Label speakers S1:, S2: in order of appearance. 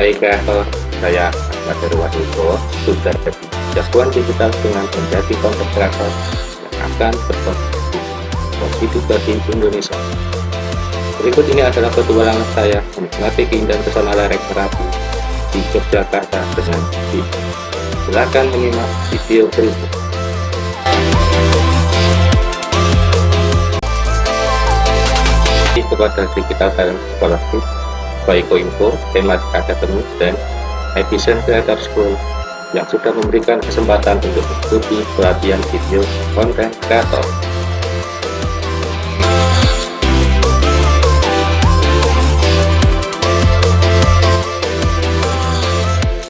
S1: kreator saya Ahmad Darwaduko sudah jagoan digital dengan menjadi kreator yang akan berkontribusi bagi Indonesia. Berikut ini adalah petualangan saya menikmati keindahan pesona lereng Merapi di Yogyakarta dengan video silahkan menyimak video berikut. Kepada digital talent scholarship baik Info, Temat Academy, dan Efficient Creator School yang sudah memberikan kesempatan untuk mengikuti pelatihan video konten kreator